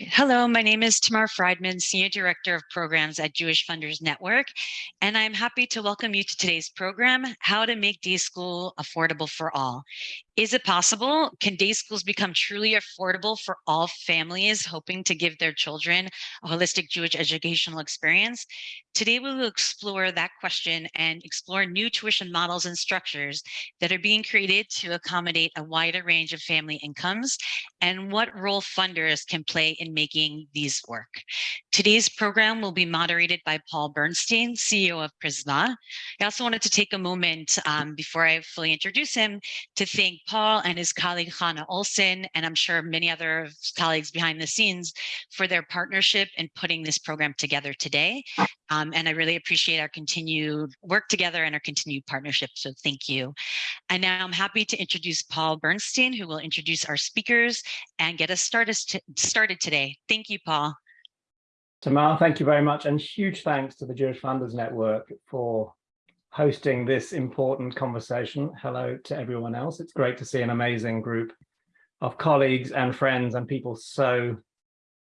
Hello, my name is Tamar Friedman, Senior Director of Programs at Jewish Funders Network, and I'm happy to welcome you to today's program, How to Make Day School Affordable for All. Is it possible? Can day schools become truly affordable for all families hoping to give their children a holistic Jewish educational experience? Today, we will explore that question and explore new tuition models and structures that are being created to accommodate a wider range of family incomes and what role funders can play in making these work. Today's program will be moderated by Paul Bernstein, CEO of Prizmah. I also wanted to take a moment um, before I fully introduce him to thank Paul and his colleague Hannah Olson, and I'm sure many other colleagues behind the scenes for their partnership in putting this program together today. Um, and I really appreciate our continued work together and our continued partnership. So thank you. And now I'm happy to introduce Paul Bernstein, who will introduce our speakers and get us started, started today. Thank you, Paul. Tamar, thank you very much. And huge thanks to the Jewish Funders Network for hosting this important conversation. Hello to everyone else. It's great to see an amazing group of colleagues and friends and people so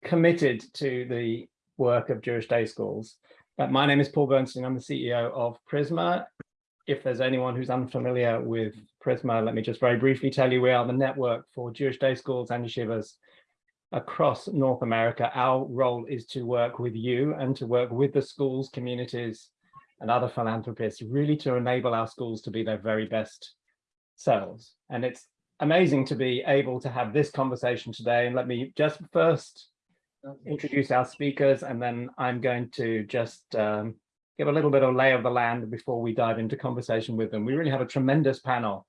committed to the work of Jewish day schools. Uh, my name is Paul Bernstein. I'm the CEO of Prizmah. If there's anyone who's unfamiliar with Prizmah, let me just very briefly tell you we are the network for Jewish day schools and yeshivas across North America. Our role is to work with you and to work with the schools, communities, and other philanthropists, really to enable our schools to be their very best selves. And it's amazing to be able to have this conversation today. And let me just first introduce our speakers, and then I'm going to just um, give a little bit of lay of the land before we dive into conversation with them. We really have a tremendous panel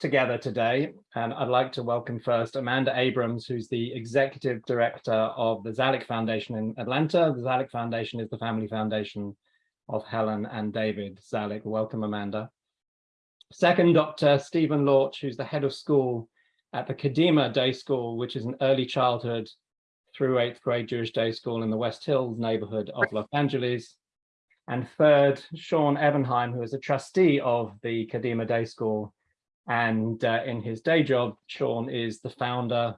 together today, and I'd like to welcome first Amanda Abrams, who's the Executive Director of the Zalik Foundation in Atlanta. The Zalik Foundation is the family foundation of Helen and David Zalik. Welcome, Amanda. Second, Dr. Stephen Lorch, who's the head of school at the Kadima Day School, which is an early childhood through eighth grade Jewish day school in the West Hills neighborhood of Los Angeles. And third, Sean Evenhaim, who is a trustee of the Kadima Day School. And uh, in his day job, Sean is the founder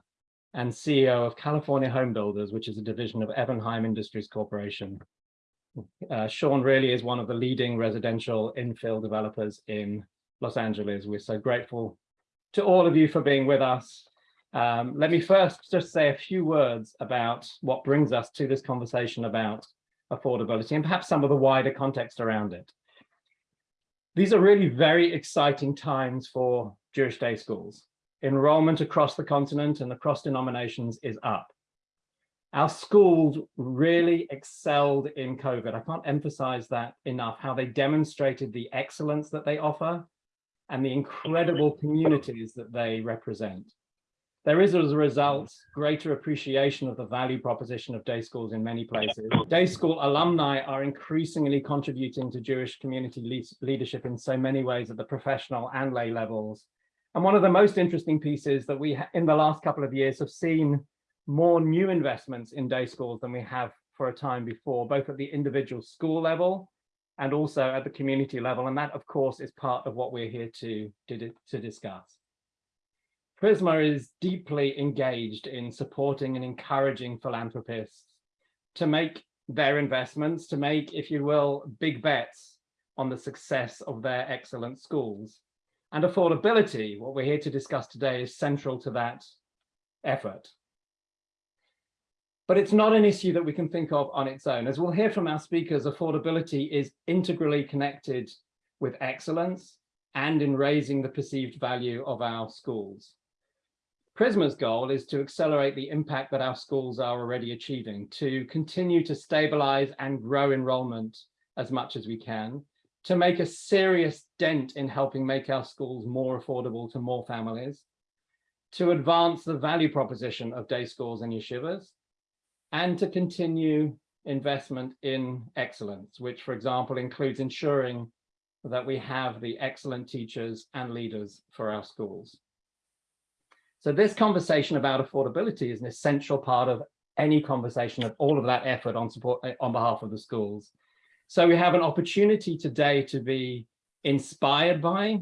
and CEO of California Home Builders, which is a division of Evenhaim Industries Corporation. Uh, Sean really is one of the leading residential infill developers in Los Angeles. We're so grateful to all of you for being with us. Um, let me first just say a few words about what brings us to this conversation about affordability and perhaps some of the wider context around it. These are really very exciting times for Jewish day schools. Enrollment across the continent and across denominations is up. Our schools really excelled in COVID. I can't emphasize that enough, how they demonstrated the excellence that they offer and the incredible communities that they represent. There is, as a result, greater appreciation of the value proposition of day schools in many places. Day school alumni are increasingly contributing to Jewish community le leadership in so many ways at the professional and lay levels. And one of the most interesting pieces that we, in the last couple of years, have seen more new investments in day schools than we have for a time before, both at the individual school level and also at the community level. And that, of course, is part of what we're here to, to, to discuss. Prizmah is deeply engaged in supporting and encouraging philanthropists to make their investments, to make, if you will, big bets on the success of their excellent schools. And affordability, what we're here to discuss today, is central to that effort. But it's not an issue that we can think of on its own. As we'll hear from our speakers, affordability is integrally connected with excellence and in raising the perceived value of our schools. Prizmah's goal is to accelerate the impact that our schools are already achieving, to continue to stabilize and grow enrollment as much as we can, to make a serious dent in helping make our schools more affordable to more families, to advance the value proposition of day schools and yeshivas, and to continue investment in excellence, which, for example, includes ensuring that we have the excellent teachers and leaders for our schools. So this conversation about affordability is an essential part of any conversation of all of that effort on support eh, on behalf of the schools. So we have an opportunity today to be inspired by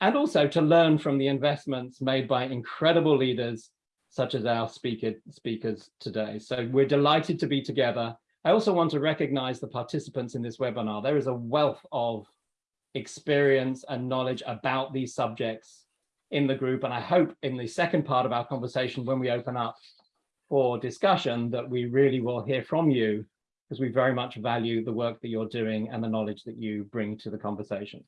and also to learn from the investments made by incredible leaders such as our speaker, speakers today. So we're delighted to be together. I also want to recognize the participants in this webinar. There is a wealth of experience and knowledge about these subjects in the group. And I hope in the second part of our conversation, when we open up for discussion, that we really will hear from you because we very much value the work that you're doing and the knowledge that you bring to the conversation.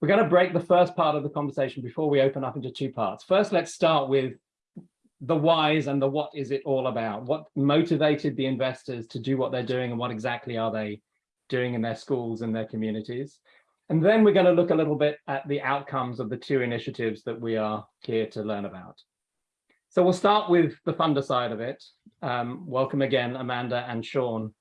We're going to break the first part of the conversation before we open up into two parts. First, let's start with the whys and the what is it all about? What motivated the investors to do what they're doing and what exactly are they doing in their schools and their communities? And then we're going to look a little bit at the outcomes of the two initiatives that we are here to learn about. So we'll start with the funder side of it. Um, welcome again, Amanda and Sean,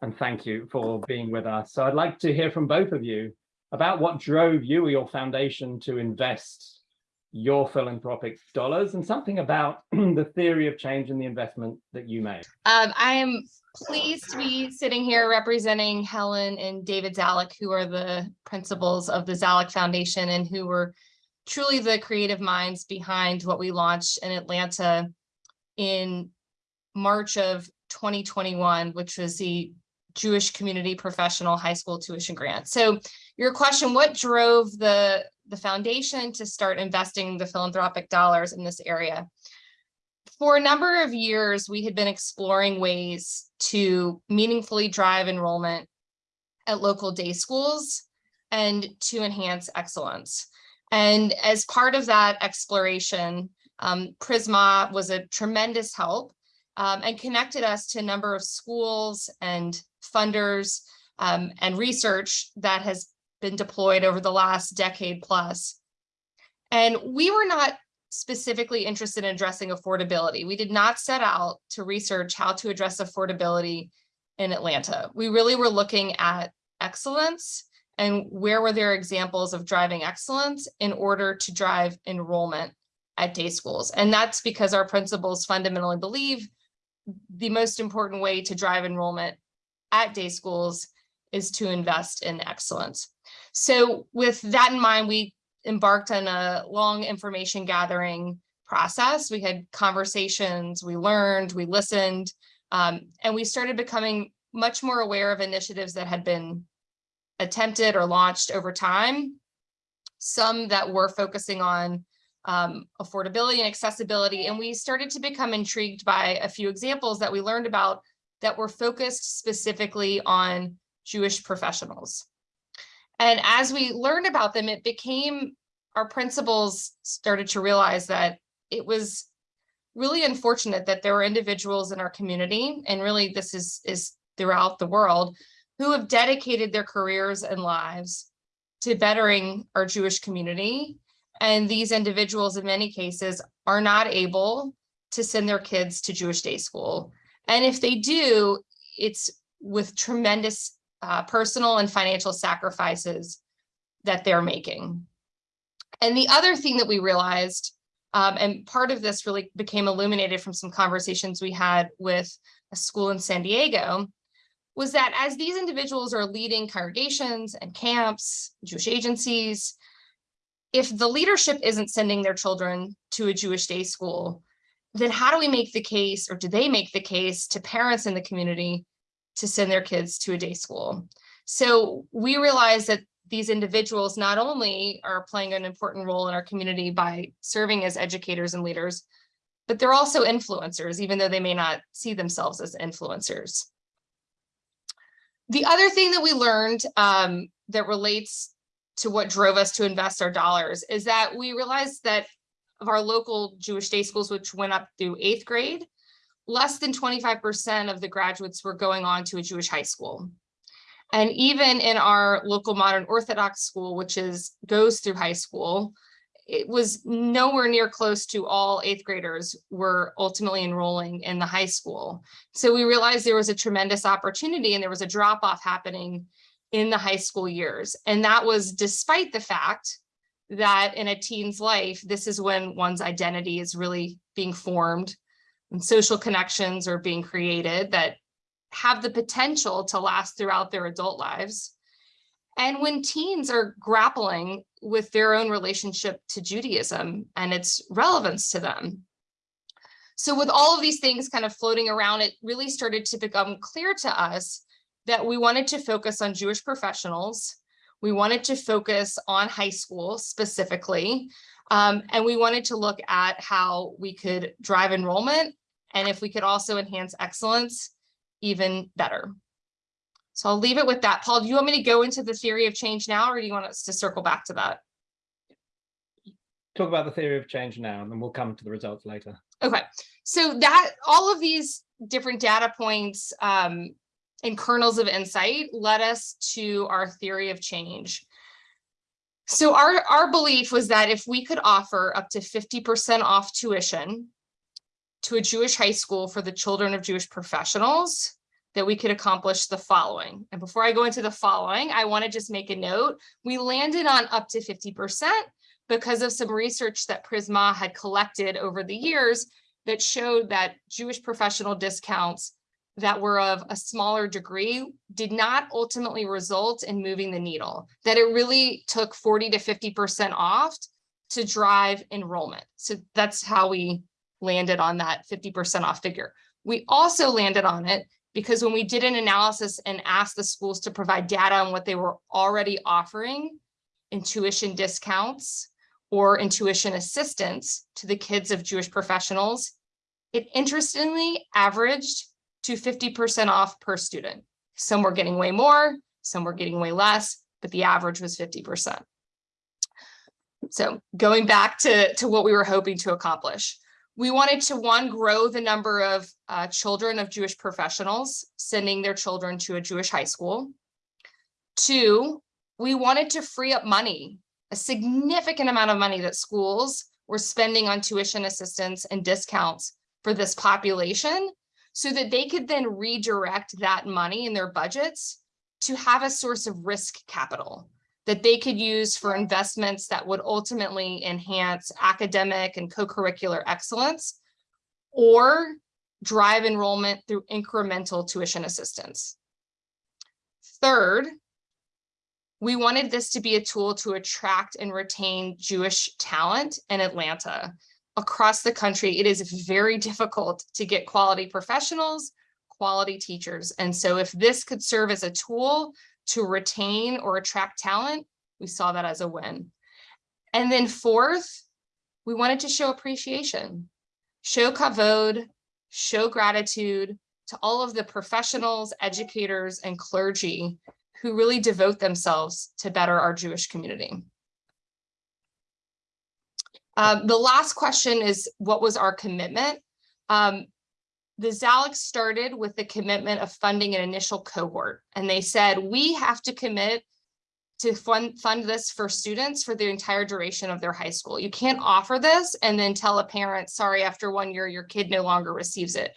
and thank you for being with us. So I'd like to hear from both of you about what drove you or your foundation to invest your philanthropic dollars and something about the theory of change in the investment that you made. Um, I am pleased to be sitting here representing Helen and David Zalik, who are the principals of the Zalik Foundation and who were truly the creative minds behind what we launched in Atlanta in March of 2021, which was the Jewish Community Professional High School Tuition Grant. So your question, what drove the the foundation to start investing the philanthropic dollars in this area. For a number of years, we had been exploring ways to meaningfully drive enrollment at local day schools and to enhance excellence. And as part of that exploration, um, Prizmah was a tremendous help um, and connected us to a number of schools and funders um, and research that has been deployed over the last decade plus. And we were not specifically interested in addressing affordability. We did not set out to research how to address affordability in Atlanta. We really were looking at excellence and where were there examples of driving excellence in order to drive enrollment at day schools. And that's because our principals fundamentally believe the most important way to drive enrollment at day schools is to invest in excellence. So with that in mind, we embarked on a long information gathering process. We had conversations, we learned, we listened, um, and we started becoming much more aware of initiatives that had been attempted or launched over time. Some that were focusing on um, affordability and accessibility. And we started to become intrigued by a few examples that we learned about that were focused specifically on Jewish professionals. And as we learned about them, it became our principals started to realize that it was really unfortunate that there were individuals in our community, and really this is, is throughout the world, who have dedicated their careers and lives to bettering our Jewish community. And these individuals, in many cases, are not able to send their kids to Jewish day school. And if they do, it's with tremendous uh, personal and financial sacrifices that they're making. And the other thing that we realized, um, and part of this really became illuminated from some conversations we had with a school in San Diego, was that as these individuals are leading congregations and camps, Jewish agencies, if the leadership isn't sending their children to a Jewish day school, then how do we make the case or do they make the case to parents in the community to send their kids to a day school. So we realize that these individuals not only are playing an important role in our community by serving as educators and leaders, but they're also influencers, even though they may not see themselves as influencers. The other thing that we learned um, that relates to what drove us to invest our dollars is that we realized that of our local Jewish day schools, which went up through eighth grade, less than 25% of the graduates were going on to a Jewish high school. And even in our local modern Orthodox school, which is goes through high school, it was nowhere near close to all eighth graders were ultimately enrolling in the high school. So we realized there was a tremendous opportunity and there was a drop off happening in the high school years. And that was despite the fact that in a teen's life, this is when one's identity is really being formed and social connections are being created that have the potential to last throughout their adult lives. And when teens are grappling with their own relationship to Judaism and its relevance to them. So with all of these things kind of floating around, it really started to become clear to us that we wanted to focus on Jewish professionals. We wanted to focus on high school specifically. Um, and we wanted to look at how we could drive enrollment and if we could also enhance excellence even better. So I'll leave it with that. Paul, do you want me to go into the theory of change now, or do you want us to circle back to that? Talk about the theory of change now, and then we'll come to the results later. Okay, so that all of these different data points um, and kernels of insight led us to our theory of change. So our, our belief was that if we could offer up to 50% off tuition to a Jewish high school for the children of Jewish professionals, that we could accomplish the following. And before I go into the following, I want to just make a note. We landed on up to 50% because of some research that Prizmah had collected over the years that showed that Jewish professional discounts that were of a smaller degree did not ultimately result in moving the needle, that it really took 40 to 50% off to drive enrollment. So that's how we landed on that 50% off figure. We also landed on it because when we did an analysis and asked the schools to provide data on what they were already offering in tuition discounts or in tuition assistance to the kids of Jewish professionals, it interestingly averaged to 50% off per student. Some were getting way more, some were getting way less, but the average was 50%. So going back to, to what we were hoping to accomplish, we wanted to one, grow the number of uh, children of Jewish professionals sending their children to a Jewish high school. Two, we wanted to free up money, a significant amount of money that schools were spending on tuition assistance and discounts for this population so that they could then redirect that money in their budgets to have a source of risk capital that they could use for investments that would ultimately enhance academic and co-curricular excellence or drive enrollment through incremental tuition assistance. Third, we wanted this to be a tool to attract and retain Jewish talent in Atlanta. Across the country, it is very difficult to get quality professionals, quality teachers. And so if this could serve as a tool to retain or attract talent, we saw that as a win. And then fourth, we wanted to show appreciation, show kavod, show gratitude to all of the professionals, educators, and clergy who really devote themselves to better our Jewish community. Um, the last question is, what was our commitment? Um, the Zalik started with the commitment of funding an initial cohort. And they said, we have to commit to fund, fund this for students for the entire duration of their high school. You can't offer this and then tell a parent, sorry, after one year, your kid no longer receives it.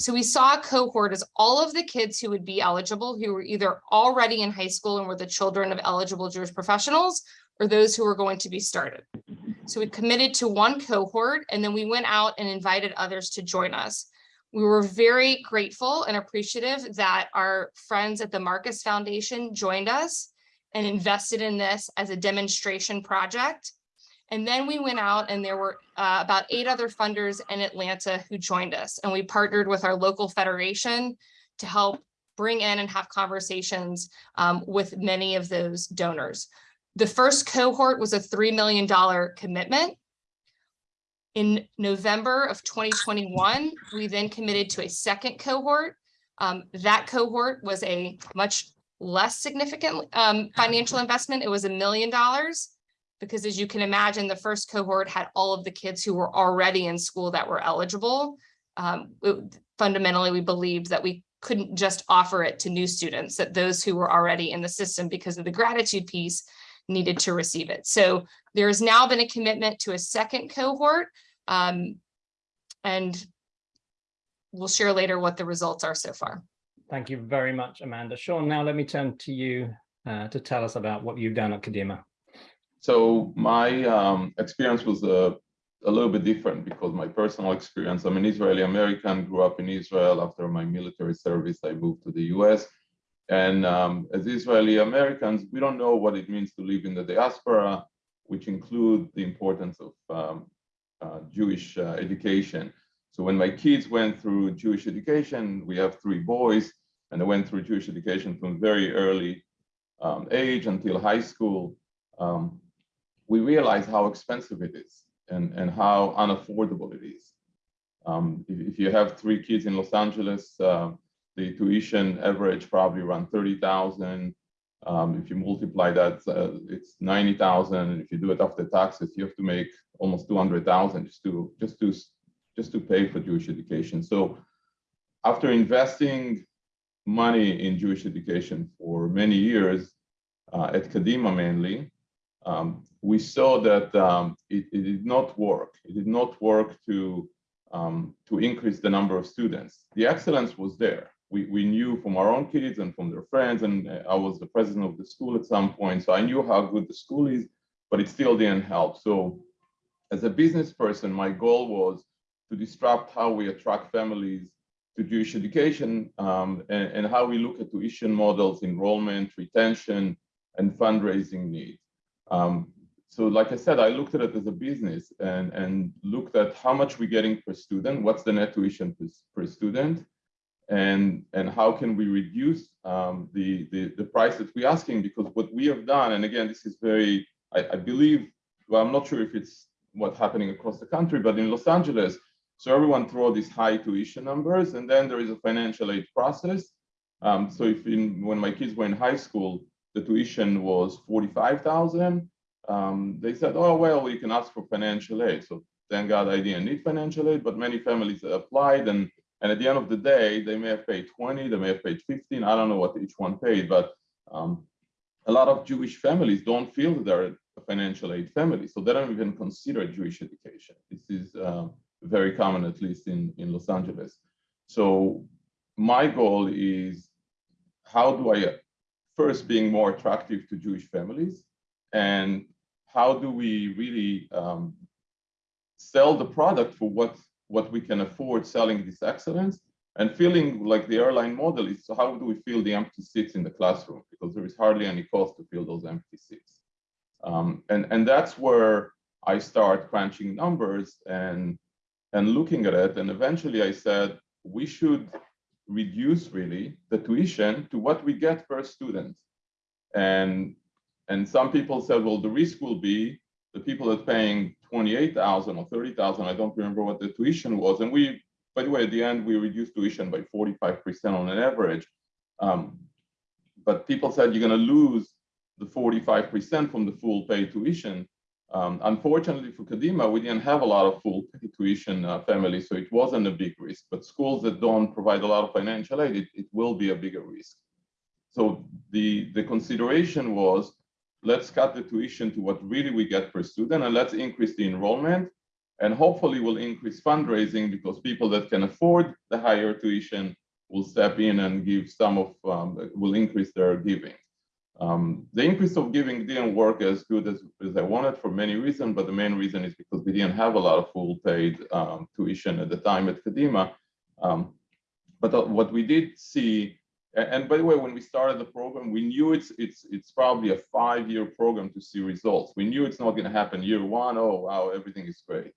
So we saw a cohort as all of the kids who would be eligible, who were either already in high school and were the children of eligible Jewish professionals, or those who were going to be started. So we committed to one cohort, and then we went out and invited others to join us. We were very grateful and appreciative that our friends at the Marcus Foundation joined us and invested in this as a demonstration project. And then we went out and there were uh, about eight other funders in Atlanta who joined us. And we partnered with our local federation to help bring in and have conversations um, with many of those donors. The first cohort was a $3 million commitment. In November of 2021, we then committed to a second cohort. Um, that cohort was a much less significant um, financial investment. It was a million dollars because as you can imagine, the first cohort had all of the kids who were already in school that were eligible. Um, it, fundamentally, we believed that we couldn't just offer it to new students, that those who were already in the system because of the gratitude piece needed to receive it. So there has now been a commitment to a second cohort um, and we'll share later what the results are so far. Thank you very much, Amanda. Sean, now let me turn to you uh, to tell us about what you've done at Kadima. So my um, experience was a, a little bit different because my personal experience, I'm an Israeli American, grew up in Israel. After my military service, I moved to the US. And um, as Israeli Americans, we don't know what it means to live in the diaspora, which include the importance of um, uh, Jewish uh, education. So when my kids went through Jewish education, we have three boys, and they went through Jewish education from very early um, age until high school. Um, we realized how expensive it is and, and how unaffordable it is. Um, if, if, you have three kids in Los Angeles, uh, the tuition average probably around 30,000. Um, if you multiply that, uh, it's 90,000. And if you do it after taxes, you have to make almost 200,000 just to just to just to pay for Jewish education. So after investing money in Jewish education for many years uh, at Kadima mainly, um, we saw that um, it, it, did not work. It did not work to um, to increase the number of students. The excellence was there. We, we knew from our own kids and from their friends, and I was the president of the school at some point, so I knew how good the school is, but it still didn't help. So as a business person, my goal was to disrupt how we attract families to Jewish education um, and, and, how we look at tuition models, enrollment, retention, and fundraising needs. Um, so like I said, I looked at it as a business and, and looked at how much we're getting per student, what's the net tuition per, per student, and, and how can we reduce um, the, the, the price that we're asking, because what we have done, and again, this is very, I, I believe, well, I'm not sure if it's what's happening across the country, but in Los Angeles, so everyone throw these high tuition numbers, and then there is a financial aid process. Um, so if in, when my kids were in high school, the tuition was 45,000, um, they said, oh, well, you can ask for financial aid. So thank God I didn't need financial aid, but many families applied and, and at the end of the day, they may have paid 20, they may have paid 15, I don't know what each one paid, but um, a lot of Jewish families don't feel that they're a financial aid family, so they don't even consider Jewish education. This is uh, very common, at least in, in Los Angeles. So my goal is how do I first being more attractive to Jewish families and how do we really um, sell the product for what what we can afford selling this excellence and feeling like the airline model is so how do we fill the empty seats in the classroom? Because there is hardly any cost to fill those empty seats. Um, and and that's where i start crunching numbers and and looking at it and eventually i said we should reduce really the tuition to what we get per student. And and some people said well the risk will be the people that paying 28,000 or 30,000 i don't remember what the tuition was and we by the way at the end we reduced tuition by 45 percent on an average um, but people said you're going to lose the 45 percent from the full pay tuition um, unfortunately for Kadima, we didn't have a lot of full pay tuition uh, families, so it wasn't a big risk. But schools that don't provide a lot of financial aid, it, it will be a bigger risk. So the, the consideration was, let's cut the tuition to what really we get per student, and let's increase the enrollment, and hopefully we'll increase fundraising because people that can afford the higher tuition will step in and give some of, um, will increase their giving. Um, the increase of giving didn't work as good as, as I wanted for many reasons, but the main reason is because we didn't have a lot of full paid um, tuition at the time at Kadima. Um, but uh, what we did see, and, by the way, when we started the program, we knew it's it's it's probably a five-year program to see results. We knew it's not going to happen year one. Oh wow, everything is great.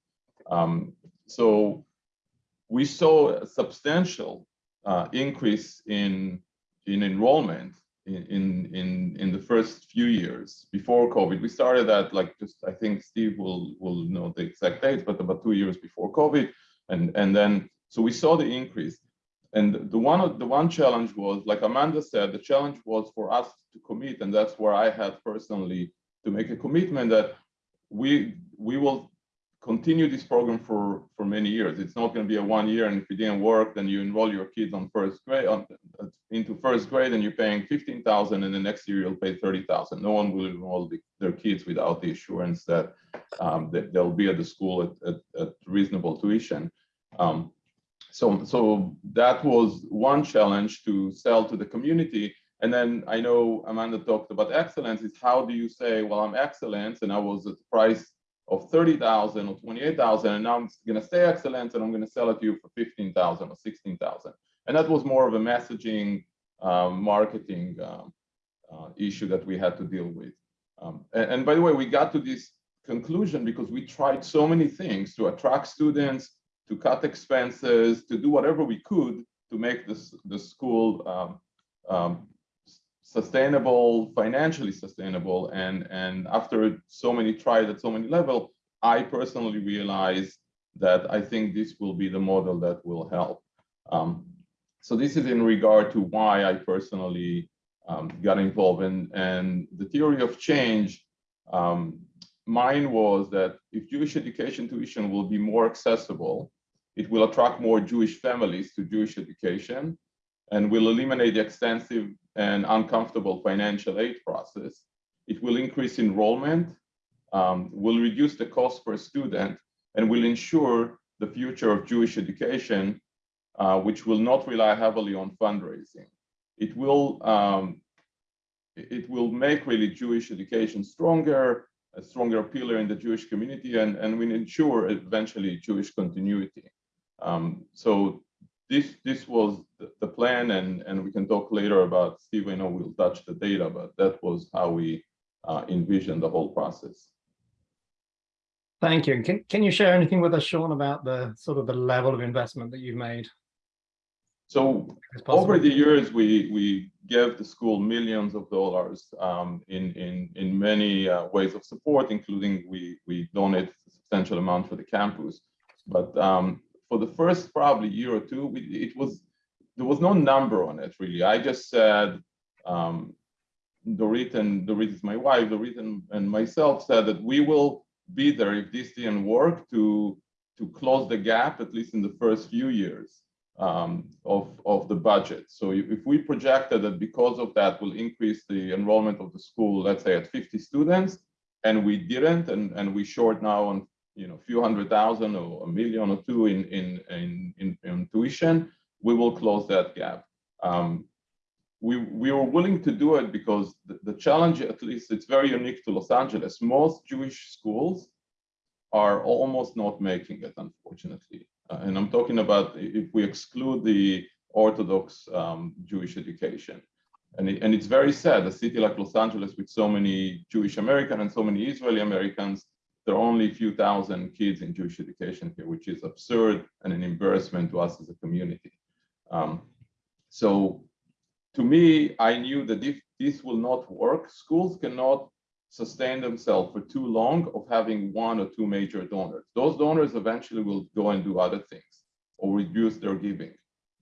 Um, so we saw a substantial uh, increase in in enrollment in in in the first few years before COVID. We started at like just I think Steve will will know the exact dates, but about two years before COVID, and and then so we saw the increase. And the one the one challenge was like Amanda said, the challenge was for us to commit, and that's where I had personally to make a commitment that we we will continue this program for for many years. It's not going to be a one year, and if it didn't work, then you enroll your kids on first grade on, into first grade, and you're paying fifteen thousand, and the next year you'll pay thirty thousand. No one will enroll the, their kids without the assurance that um, that they'll be at the school at, at, at reasonable tuition. Um, so so that was one challenge to sell to the community. And then I know Amanda talked about excellence. Is how do you say, well, I'm excellent, and I was at the price of 30,000 or 28,000 and now I'm going to stay excellent and I'm going to sell it to you for 15,000 or 16,000. And that was more of a messaging um, marketing um, uh, issue that we had to deal with. Um, and, and, by the way, we got to this conclusion because we tried so many things to attract students, to cut expenses, to do whatever we could to make this the school um, um, sustainable, financially sustainable. And, and after so many tried at so many level, I personally realized that I think this will be the model that will help. Um, so this is in regard to why I personally um, got involved in and the theory of change. Um, mine was that if Jewish education tuition will be more accessible, it will attract more Jewish families to Jewish education and will eliminate the extensive and uncomfortable financial aid process. It will increase enrollment, um, will reduce the cost per student, and will ensure the future of Jewish education, uh, which will not rely heavily on fundraising. It will um, it will make really Jewish education stronger, a stronger pillar in the Jewish community, and, and will ensure eventually Jewish continuity. Um, so this this was the, plan, and and we can talk later about Steve. I know we'll touch the data, but that was how we uh, envisioned the whole process. Thank you. Can can you share anything with us, Sean, about the sort of the level of investment that you've made? So over the years, we we gave the school millions of dollars um, in in in many uh, ways of support, including we we donate a substantial amount for the campus. But um, for the first probably year or two, we, it was there was no number on it really. I just said, um, Dorit and Dorit is my wife, Dorit and, and myself said that we will be there if this didn't work to to close the gap at least in the first few years um, of of the budget. So if we projected that because of that will increase the enrollment of the school, let's say at 50 students, and we didn't, and and we short now on you know, a few hundred thousand or a million or two in, in, in, in, in tuition, we will close that gap. Um, we, we were willing to do it because the, the, challenge, at least it's very unique to Los Angeles. Most Jewish schools are almost not making it, unfortunately. Uh, and I'm talking about if we exclude the Orthodox um, Jewish education. And, it, and it's very sad, a city like Los Angeles with so many Jewish American and so many Israeli Americans there are only a few thousand kids in Jewish education here, which is absurd and an embarrassment to us as a community. Um, so to me, I knew that if this will not work, schools cannot sustain themselves for too long of having one or two major donors. Those donors eventually will go and do other things or reduce their giving.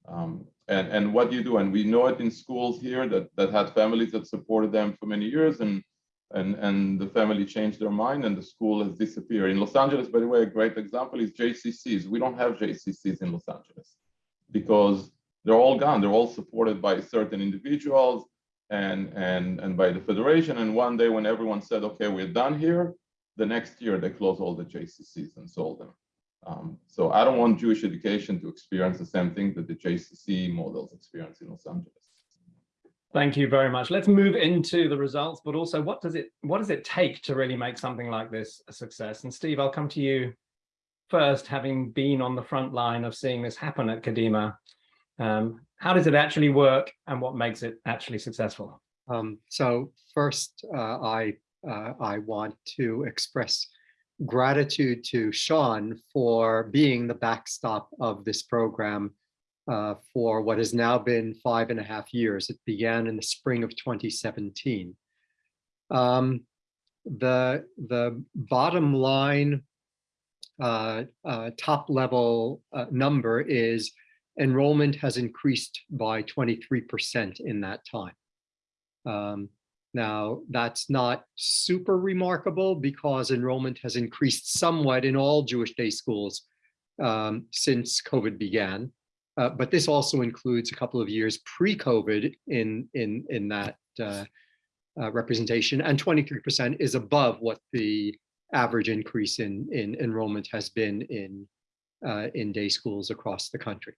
Um, and, and what do you do? And we know it in schools here that, that had families that supported them for many years and and, and the family changed their mind and the school has disappeared. In Los Angeles, by the way, a great example is JCCs. We don't have JCCs in Los Angeles because they're all gone. They're all supported by certain individuals and, and, and by the federation. And one day when everyone said, okay, we're done here, the next year they closed all the JCCs and sold them. Um, so I don't want Jewish education to experience the same thing that the JCC models experience in Los Angeles. Thank you very much. Let's move into the results, but also what does it what does it take to really make something like this a success? And Steve, I'll come to you first, having been on the front line of seeing this happen at Kadima. Um, how does it actually work and what makes it actually successful? Um, so first, uh, I uh, I want to express gratitude to Sean for being the backstop of this program uh, for what has now been five and a half years. It began in the spring of 2017. Um, the, the bottom line uh, uh, top level uh, number is enrollment has increased by 23% in that time. Um, now, that's not super remarkable because enrollment has increased somewhat in all Jewish day schools um, since COVID began. Uh, but this also includes a couple of years pre-COVID in, in, in that uh, uh, representation, and 23% is above what the average increase in, in enrollment has been in, uh, in day schools across the country.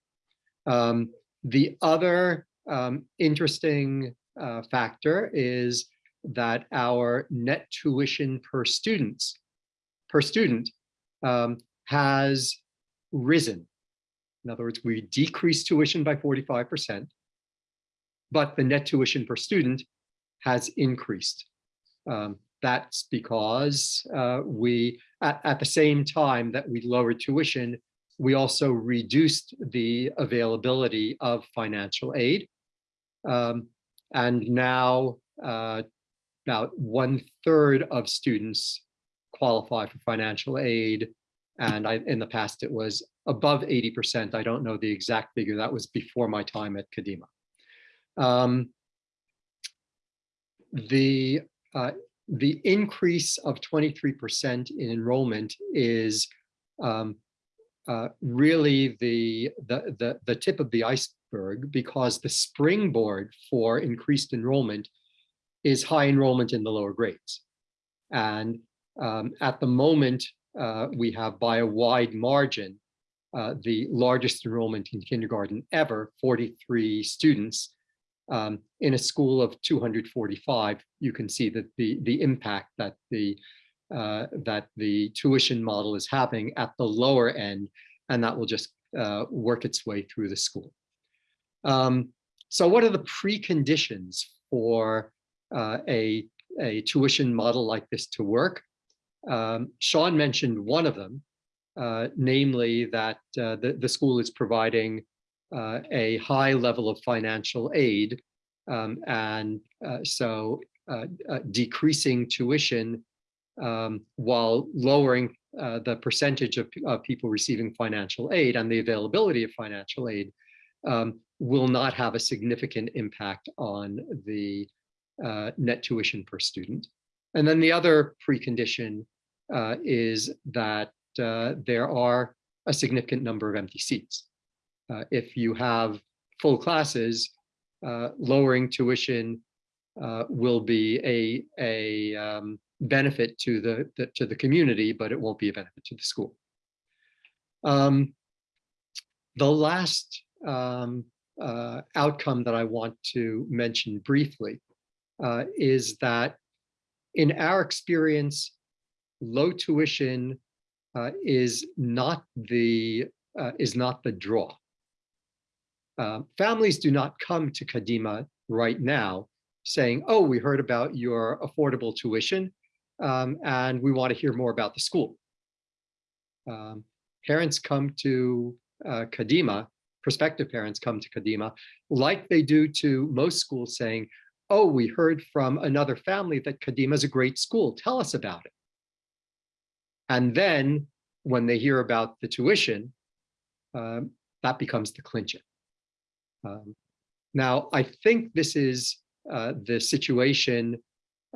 Um, the other um, interesting uh, factor is that our net tuition per students per student um, has risen in other words, we decreased tuition by 45%, but the net tuition per student has increased. Um, that's because uh, we, at, at, the same time that we lowered tuition, we also reduced the availability of financial aid. Um, and now uh, about one third of students qualify for financial aid. And I, in the past, it was above 80%. I don't know the exact figure. That was before my time at Kadima. Um, the uh, the increase of 23% in enrollment is um, uh, really the, the, the, the tip of the iceberg because the springboard for increased enrollment is high enrollment in the lower grades. And um, at the moment, uh, we have by a wide margin, uh, the largest enrollment in kindergarten ever, 43 students, um, in a school of 245, you can see that the, the impact that the, uh, that the tuition model is having at the lower end, and that will just uh, work its way through the school. Um, so what are the preconditions for uh, a, a tuition model like this to work? Um, Sean mentioned one of them, namely that uh, the, the school is providing uh, a high level of financial aid. Um, and uh, so uh, uh decreasing tuition um, while lowering uh, the percentage of, of, people receiving financial aid and the availability of financial aid um, will not have a significant impact on the uh, net tuition per student. And then the other precondition is that there are a significant number of empty seats. Uh, if you have full classes, uh, lowering tuition uh, will be a, a um, benefit to the, the, to the community, but it won't be a benefit to the school. Um, the last um, uh, outcome that I want to mention briefly uh, is that in our experience, low tuition uh, is not the uh, is not the draw. Uh, families do not come to Kadima right now saying, oh, we heard about your affordable tuition um, and we want to hear more about the school. Um, parents come to uh, Kadima, prospective parents come to Kadima, like they do to most schools saying, oh, we heard from another family that Kadima is a great school. Tell us about it. And then when they hear about the tuition, um, that becomes the clincher. Um, now, I think this is uh, the situation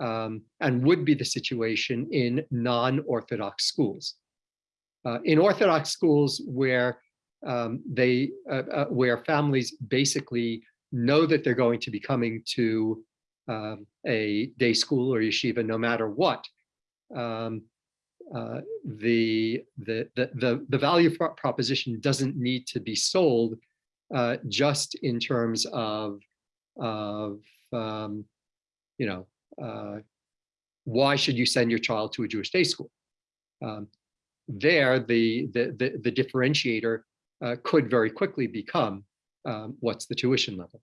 um, and would be the situation in non-Orthodox schools. Uh, in Orthodox schools where um, they, uh, uh where families basically know that they're going to be coming to um, a day school or yeshiva no matter what, um, uh, the, the, the, the, value proposition doesn't need to be sold uh, just in terms of, of um, you know, uh, why should you send your child to a Jewish day school? Um, there, the, the, the, the differentiator uh, could very quickly become um, what's the tuition level.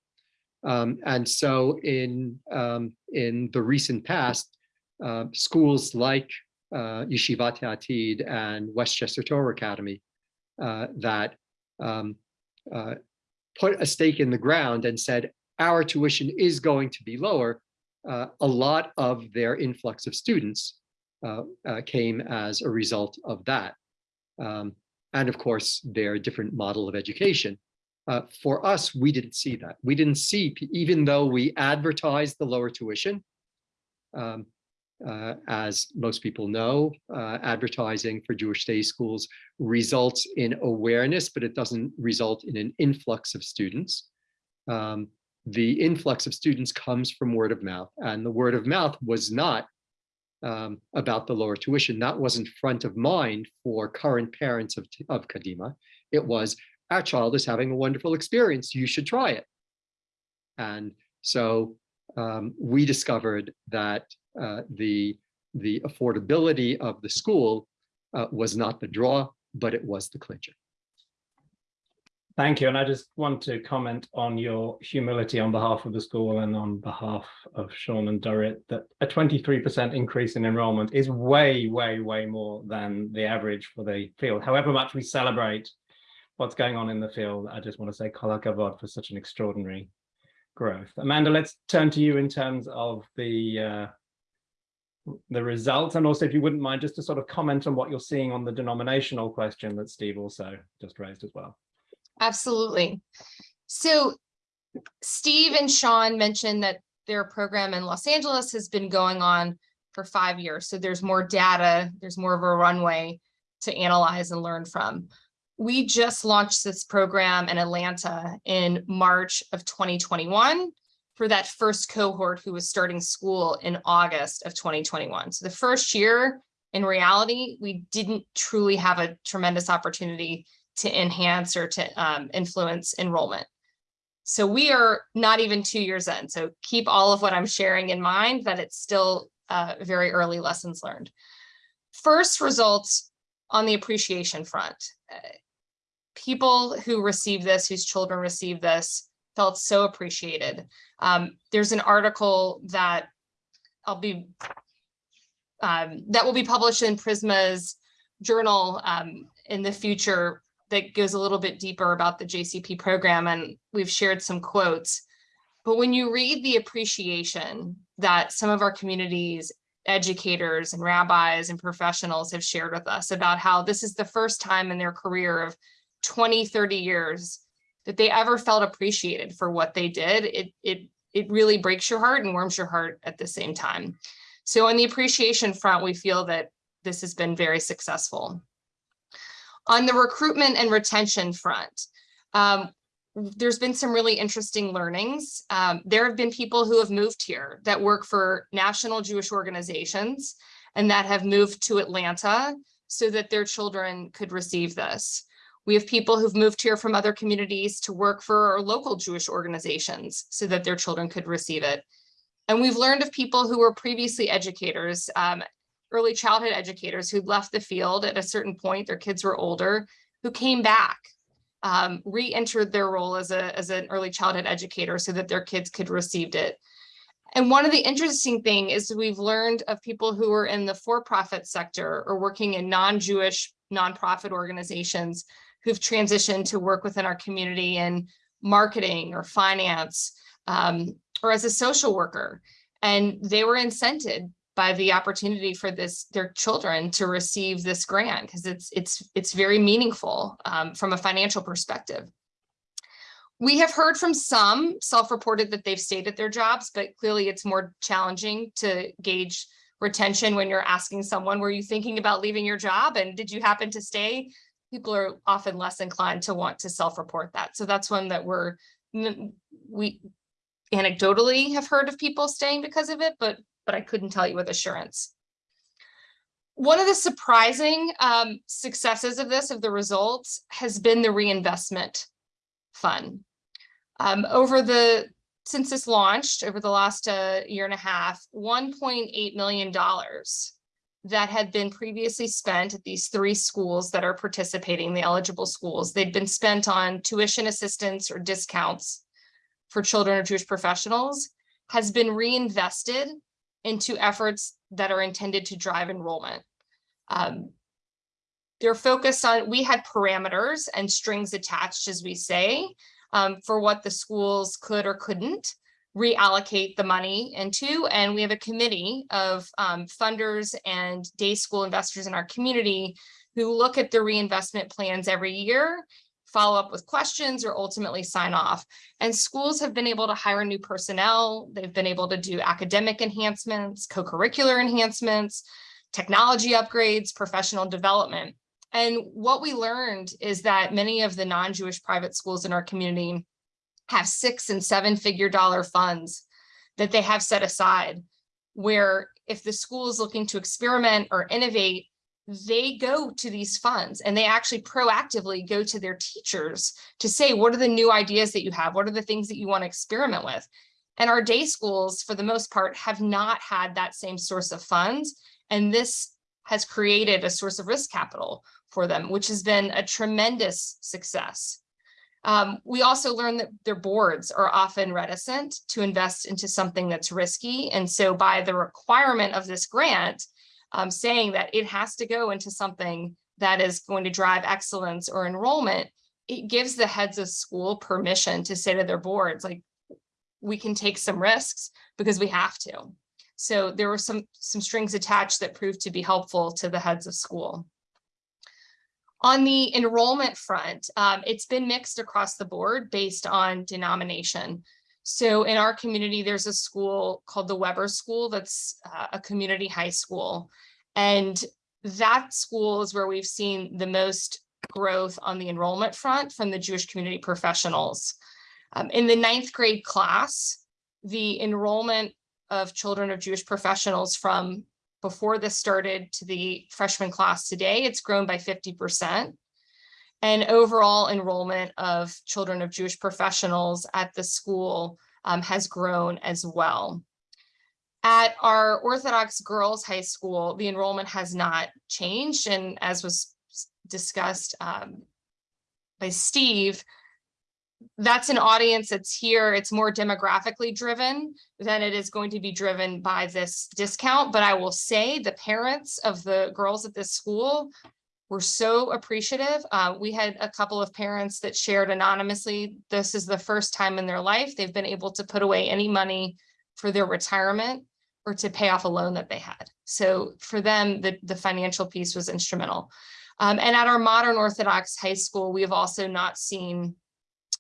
Um, and so in, um, in the recent past, uh, schools like uh, Yeshivat and Westchester Torah Academy uh, that um, uh, put a stake in the ground and said, our tuition is going to be lower, uh, a lot of their influx of students uh, uh, came as a result of that. Um, and of course, their different model of education. Uh, for us, we didn't see that. We didn't see, even though we advertised the lower tuition, um, uh, as most people know, uh, advertising for Jewish day schools results in awareness, but it doesn't result in an influx of students. Um, the influx of students comes from word of mouth, and the word of mouth was not um, about the lower tuition. That wasn't front of mind for current parents of, of Kadima. It was, our child is having a wonderful experience, you should try it. And so um, we discovered that uh, the, the affordability of the school uh, was not the draw, but it was the clincher. Thank you. And I just want to comment on your humility on behalf of the school and on behalf of Sean and Dorit that a 23% increase in enrollment is way, way, way more than the average for the field. However much we celebrate what's going on in the field. I just want to say kol hakavod for such an extraordinary growth. Amanda, let's turn to you in terms of the uh, the results and also if you wouldn't mind just to sort of comment on what you're seeing on the denominational question that Steve also just raised as well. Absolutely. So Steve and Sean mentioned that their program in Los Angeles has been going on for five years. So there's more data, there's more of a runway to analyze and learn from. We just launched this program in Atlanta in March of 2021 for that first cohort who was starting school in August of 2021. So the first year, in reality, we didn't truly have a tremendous opportunity to enhance or to um, influence enrollment. So we are not even two years in. So keep all of what I'm sharing in mind that it's still uh, very early lessons learned. First results on the appreciation front. People who receive this, whose children receive this, felt so appreciated. Um, there's an article that I'll be um, that will be published in Prizmah's journal um, in the future that goes a little bit deeper about the JCP program, and we've shared some quotes. But when you read the appreciation that some of our communities, educators and rabbis and professionals have shared with us about how this is the first time in their career of 20, 30 years that they ever felt appreciated for what they did, it, it, it really breaks your heart and warms your heart at the same time. So on the appreciation front, we feel that this has been very successful. On the recruitment and retention front, um, there's been some really interesting learnings. Um, there have been people who have moved here that work for national Jewish organizations and that have moved to Atlanta so that their children could receive this. We have people who've moved here from other communities to work for our local Jewish organizations so that their children could receive it. And we've learned of people who were previously educators, um, early childhood educators who left the field at a certain point, their kids were older, who came back, um, re-entered their role as, a, as an early childhood educator so that their kids could receive it. And one of the interesting thing is we've learned of people who are in the for-profit sector or working in non-Jewish nonprofit organizations who've transitioned to work within our community in marketing or finance um, or as a social worker. And they were incented by the opportunity for this their children to receive this grant because it's it's it's very meaningful um, from a financial perspective. We have heard from some self-reported that they've stayed at their jobs, but clearly it's more challenging to gauge retention when you're asking someone, were you thinking about leaving your job and did you happen to stay? People are often less inclined to want to self-report that. So that's one that we're, we anecdotally have heard of people staying because of it, but, but I couldn't tell you with assurance. One of the surprising um, successes of this, of the results, has been the reinvestment fund. Um, over the, since this launched over the last uh, year and a half, $1.8 million that had been previously spent at these three schools that are participating, the eligible schools, they'd been spent on tuition assistance or discounts for children of Jewish professionals, has been reinvested into efforts that are intended to drive enrollment. Um, they're focused on, we had parameters and strings attached, as we say, um, for what the schools could or couldn't reallocate the money into. And we have a committee of um, funders and day school investors in our community who look at the reinvestment plans every year, follow up with questions or ultimately sign off. And schools have been able to hire new personnel. They've been able to do academic enhancements, co-curricular enhancements, technology upgrades, professional development. And what we learned is that many of the non-Jewish private schools in our community have six and seven figure dollar funds that they have set aside where if the school is looking to experiment or innovate, they go to these funds and they actually proactively go to their teachers to say, what are the new ideas that you have? What are the things that you want to experiment with? And our day schools, for the most part, have not had that same source of funds. And this has created a source of risk capital for them, which has been a tremendous success. Um, we also learned that their boards are often reticent to invest into something that's risky. And so by the requirement of this grant, um, saying that it has to go into something that is going to drive excellence or enrollment, it gives the heads of school permission to say to their boards, like, we can take some risks because we have to. So there were some, some strings attached that proved to be helpful to the heads of school. On the enrollment front, um, it's been mixed across the board based on denomination. So in our community, there's a school called the Weber School that's uh, a community high school. And that school is where we've seen the most growth on the enrollment front from the Jewish community professionals. Um, in the ninth grade class, the enrollment of children of Jewish professionals from before this started to the freshman class today, it's grown by 50%. And overall enrollment of children of Jewish professionals at the school um, has grown as well. At our Orthodox Girls High School, the enrollment has not changed. And as was discussed um, by Steve, that's an audience that's here. It's more demographically driven than it is going to be driven by this discount. But I will say the parents of the girls at this school were so appreciative. Uh, we had a couple of parents that shared anonymously. This is the first time in their life they've been able to put away any money for their retirement or to pay off a loan that they had. So for them, the, the financial piece was instrumental. Um, and at our modern Orthodox high school, we have also not seen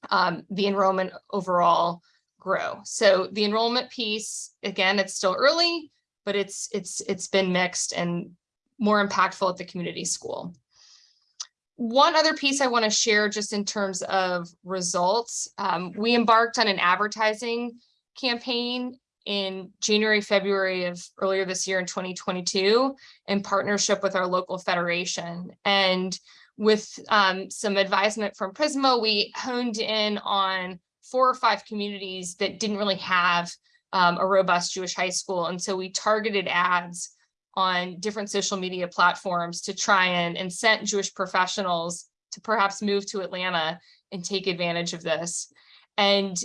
um, the enrollment overall grow. So the enrollment piece, again, it's still early, but it's it's it's been mixed and more impactful at the community school. One other piece I want to share just in terms of results, um, we embarked on an advertising campaign in January, February of earlier this year in 2022 in partnership with our local federation. And with um, some advisement from Prizmah, we honed in on four or five communities that didn't really have um, a robust Jewish high school. And so we targeted ads on different social media platforms to try and incent Jewish professionals to perhaps move to Atlanta and take advantage of this. And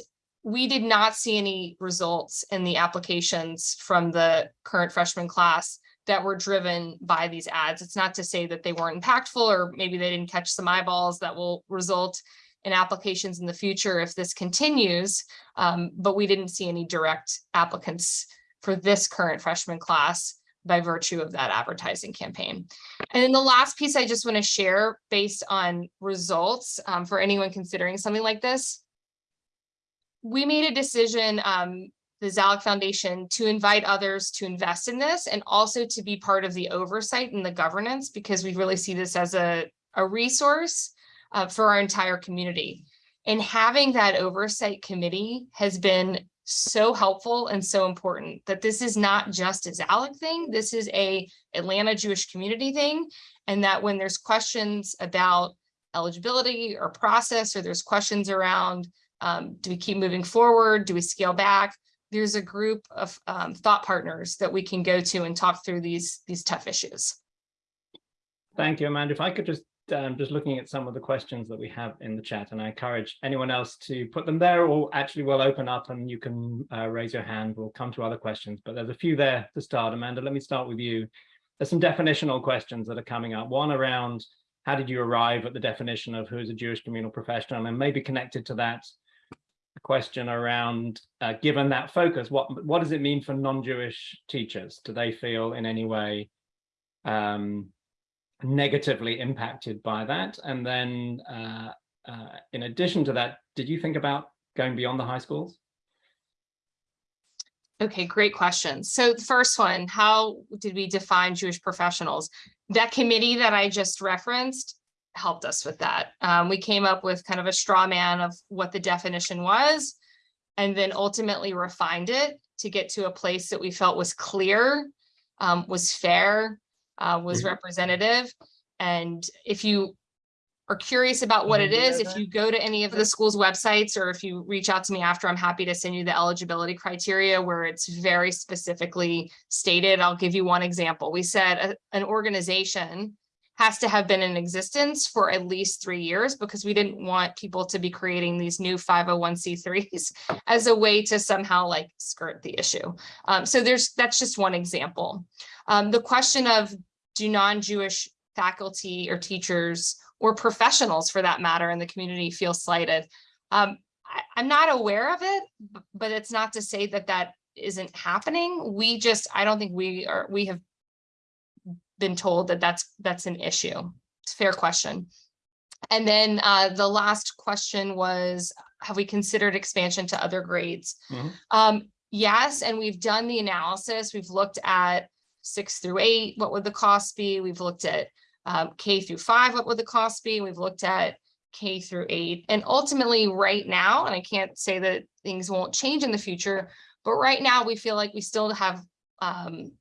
we did not see any results in the applications from the current freshman class that were driven by these ads. It's not to say that they weren't impactful or maybe they didn't catch some eyeballs that will result in applications in the future if this continues, um, but we didn't see any direct applicants for this current freshman class by virtue of that advertising campaign. And then the last piece I just want to share based on results um, for anyone considering something like this we made a decision, um, the Zalik Foundation, to invite others to invest in this and also to be part of the oversight and the governance because we really see this as a, a resource uh, for our entire community. And having that oversight committee has been so helpful and so important that this is not just a Zalik thing, this is a Atlanta Jewish community thing. And that when there's questions about eligibility or process, or there's questions around um, do we keep moving forward? Do we scale back? There's a group of um, thought partners that we can go to and talk through these, these tough issues. Thank you, Amanda. If I could just um, just looking at some of the questions that we have in the chat, and I encourage anyone else to put them there, or actually we'll open up and you can uh, raise your hand. We'll come to other questions, but there's a few there to start. Amanda, let me start with you. There's some definitional questions that are coming up. One around how did you arrive at the definition of who is a Jewish communal professional, and maybe connected to that, question around, uh, given that focus, what what does it mean for non-Jewish teachers? Do they feel in any way um, negatively impacted by that? And then uh, uh, in addition to that, did you think about going beyond the high schools? Okay, great question. So the first one, how did we define Jewish professionals? That committee that I just referenced helped us with that. Um, we came up with kind of a straw man of what the definition was, and then ultimately refined it to get to a place that we felt was clear, um, was fair, uh, was Mhm. representative. And if you are curious about what it is, if you go to any of the school's websites, or if you reach out to me after, I'm happy to send you the eligibility criteria where it's very specifically stated. I'll give you one example. We said a- an organization has to have been in existence for at least three years because we didn't want people to be creating these new 501c3s as a way to somehow like skirt the issue. Um, so there's that's just one example. Um, the question of do non-Jewish faculty or teachers or professionals for that matter in the community feel slighted. Um, I, I'm not aware of it, but it's not to say that that isn't happening. We just, I don't think we are, we have been told that that's, that's an issue. It's a fair question. And then uh, the last question was, have we considered expansion to other grades? Mhm. Um, yes, and we've done the analysis. We've looked at six through eight, what would the cost be? We've looked at um, K through five, what would the cost be? We've looked at K through eight. And ultimately, right now, and I can't say that things won't change in the future, but right now we feel like we still have um,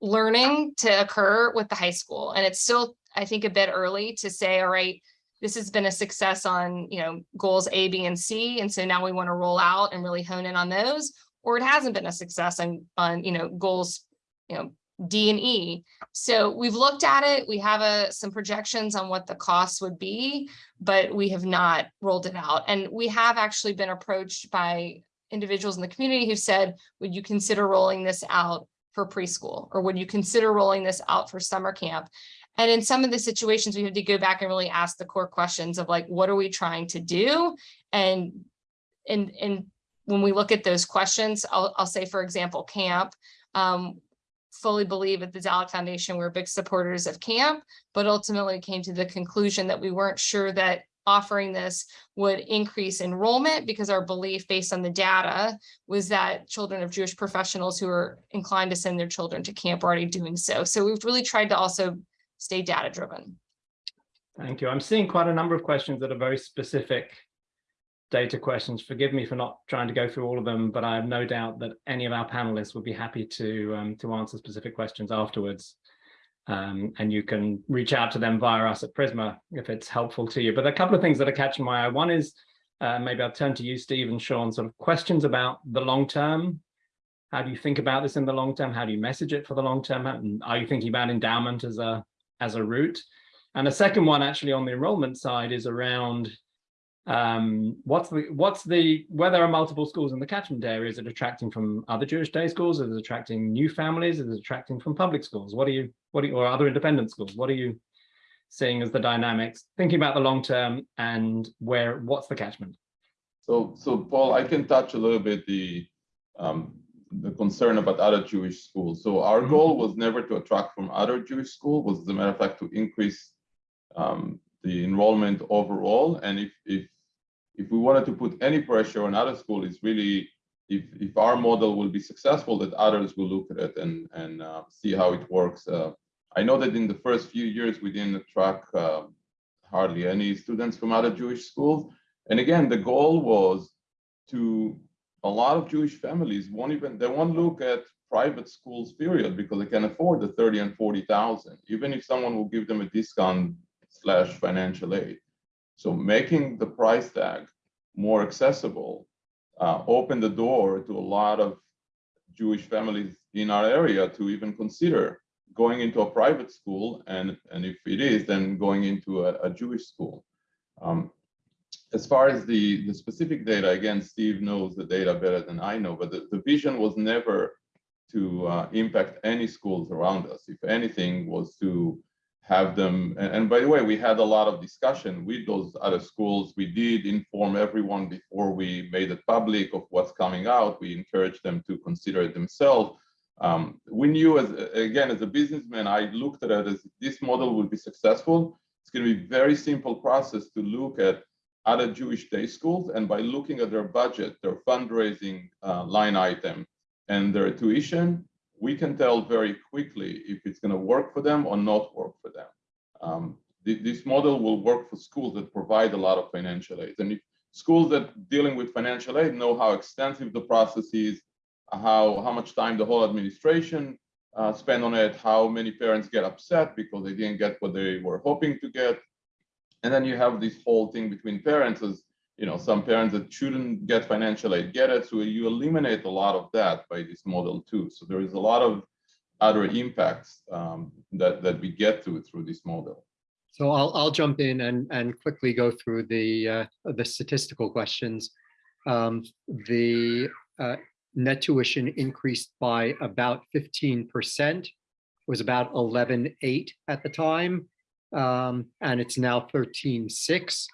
learning to occur with the high school. And it's still, I think, a bit early to say, all right, this has been a success on, you know, goals A, B, and C. And so now we want to roll out and really hone in on those. Or it hasn't been a success on, on, you know, goals, you know, D and E. So we've looked at it. We have a, some projections on what the costs would be, but we have not rolled it out. And we have actually been approached by individuals in the community who said, would you consider rolling this out for preschool? Or would you consider rolling this out for summer camp? And in some of the situations, we had to go back and really ask the core questions of like, what are we trying to do? And, and, and when we look at those questions, I'll, I'll say, for example, camp, um, fully believe at the Zalik Foundation, we're big supporters of camp, but ultimately came to the conclusion that we weren't sure that offering this would increase enrollment because our belief based on the data was that children of Jewish professionals who are inclined to send their children to camp are already doing so. So we've really tried to also stay data driven. Thank you. I'm seeing quite a number of questions that are very specific data questions. Forgive me for not trying to go through all of them, but I have no doubt that any of our panelists would be happy to um, to answer specific questions afterwards. Um, and you can reach out to them via us at Prizmah if it's helpful to you. But a couple of things that are catching my eye. One is uh, maybe I'll turn to you, Steve and Sean, sort of questions about the long term. How do you think about this in the long term? How do you message it for the long term? And Are you thinking about endowment as a as a route? And the second one actually on the enrollment side is around um, what's the what's the where there are multiple schools in the catchment area, is it attracting from other Jewish day schools? Is it attracting new families? Is it attracting from public schools? What are you what are you, or other independent schools? What are you seeing as the dynamics? Thinking about the long term and where what's the catchment? So, so Paul, I can touch a little bit the um, the concern about other Jewish schools. So our Mhm. goal was never to attract from other Jewish schools, was as a matter of fact to increase um, the enrollment overall. And if if if we wanted to put any pressure on other school, it's really if if our model will be successful, that others will look at it and and uh, see how it works. Uh, I know that in the first few years we didn't attract uh, hardly any students from other Jewish schools. And again, the goal was to a lot of Jewish families won't even they won't look at private schools period because they can afford the 30 and 40,000, even if someone will give them a discount slash financial aid. So making the price tag more accessible uh, opened the door to a lot of Jewish families in our area to even consider going into a private school and, and if it is, then going into a, a Jewish school. Um, as far as the, the specific data, again, Steve knows the data better than I know, but the, the vision was never to uh, impact any schools around us. If anything, was to have them, and, and by the way, we had a lot of discussion with those other schools. We did inform everyone before we made it public of what's coming out. We encouraged them to consider it themselves. Um, we knew, as again, as a businessman, I looked at it as this model will be successful. It's going to be very simple process to look at other Jewish day schools, and by looking at their budget, their fundraising uh, line item, and their tuition, we can tell very quickly if it's going to work for them or not work for them. Um, th this model will work for schools that provide a lot of financial aid, and if schools that dealing with financial aid know how extensive the process is, how how much time the whole administration uh, spend on it, how many parents get upset because they didn't get what they were hoping to get. And then you have this whole thing between parents as, you know, some parents that shouldn't get financial aid get it. So you eliminate a lot of that by this model too. So there is a lot of other impacts um, that, that we get to through this model. So I'll, I'll jump in and, and quickly go through the, uh, the statistical questions. Um, the uh, net tuition increased by about 15%, was about 11.8 at the time. um, and it's now 13.6.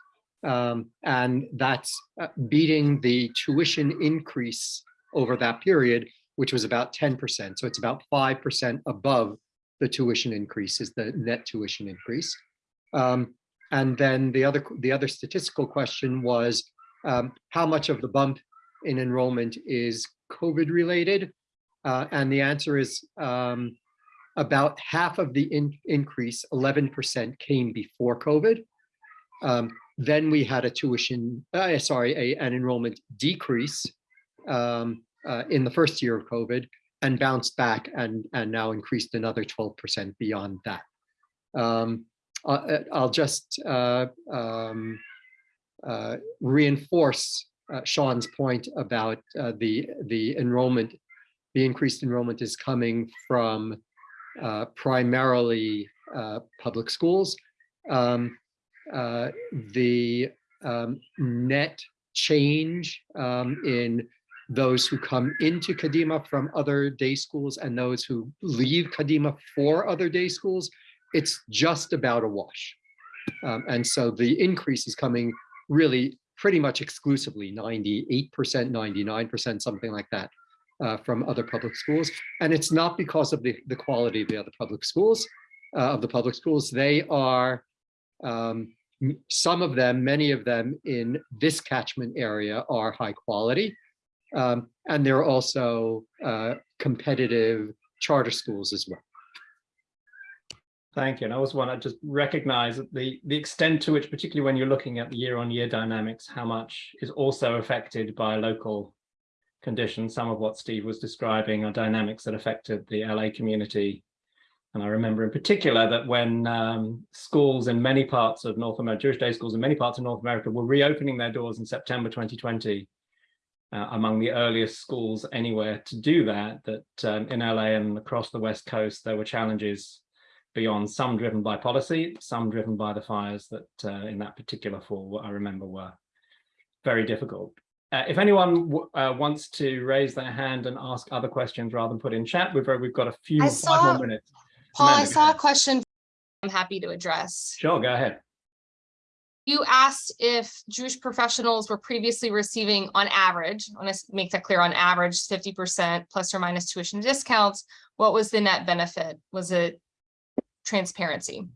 Um, and that's uh, beating the tuition increase over that period, which was about 10%. So it's about 5% above the tuition increase is the net tuition increase. Um, and then the other the other statistical question was um, how much of the bump in enrollment is COVID related? Uh, and the answer is um, about half of the in increase, 11% came before COVID. Then we had a tuition, uh, sorry, a, an enrollment decrease um, uh, in the first year of COVID and bounced back and, and now increased another 12% beyond that. Um, I- I'll just uh, um, uh, reinforce uh, Sean's point about uh, the, the enrollment, the increased enrollment is coming from uh, primarily uh, public schools. Um, uh, The um, net change um, in those who come into Kadima from other day schools and those who leave Kadima for other day schools, it's just about a wash. Um, and so the increase is coming really pretty much exclusively 98%, 99%, something like that uh, from other public schools. And it's not because of the, the quality of the other public schools, uh, of the public schools. They are, um, some of them, many of them in this catchment area are high quality. Um, and there are also uh, competitive charter schools as well. Thank you. And I also want to just recognize the, the extent to which, particularly when you're looking at the year on year dynamics, how much is also affected by local conditions. Some of what Steve was describing are dynamics that affected the LA community. And I remember in particular that when um, schools in many parts of North America, Jewish day schools in many parts of North America were reopening their doors in September 2020, uh, among the earliest schools anywhere to do that, that um, in LA and across the West Coast, there were challenges beyond some driven by policy, some driven by the fires that uh, in that particular fall, what I remember were very difficult. Uh, if anyone uh, wants to raise their hand and ask other questions rather than put in chat, we've, we've got a few I five saw- more minutes. Paul, I Amanda, go saw a question I'm happy to address. Sure, go ahead. You asked if Jewish professionals were previously receiving on average, I want to make that clear, on average, fifty percent plus or minus tuition discounts. What was the net benefit? Was it transparency?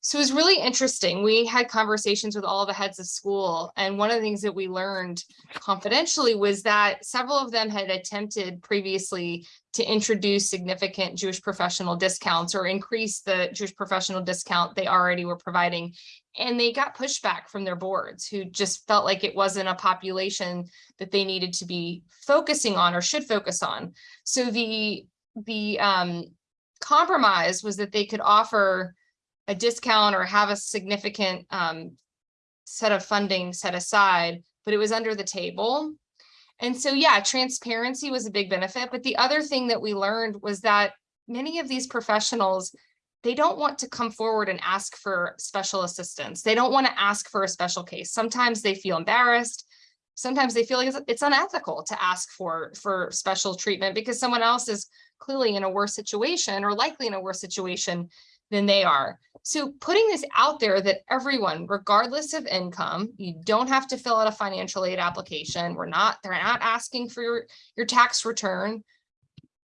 So it was really interesting. We had conversations with all the heads of school, and one of the things that we learned confidentially was that several of them had attempted previously to introduce significant Jewish professional discounts or increase the Jewish professional discount they already were providing and they got pushback from their boards who just felt like it wasn't a population that they needed to be focusing on or should focus on. So the the um, compromise was that they could offer a discount or have a significant um, set of funding set aside, but it was under the table. And so, yeah, transparency was a big benefit. But the other thing that we learned was that many of these professionals they don't want to come forward and ask for special assistance. They don't want to ask for a special case. Sometimes they feel embarrassed. Sometimes they feel like it's, unethical to ask for, for special treatment because someone else is clearly in a worse situation or likely in a worse situation than they are. So putting this out there that everyone, regardless of income, you don't have to fill out a financial aid application. We're not, they're not asking for your, your tax return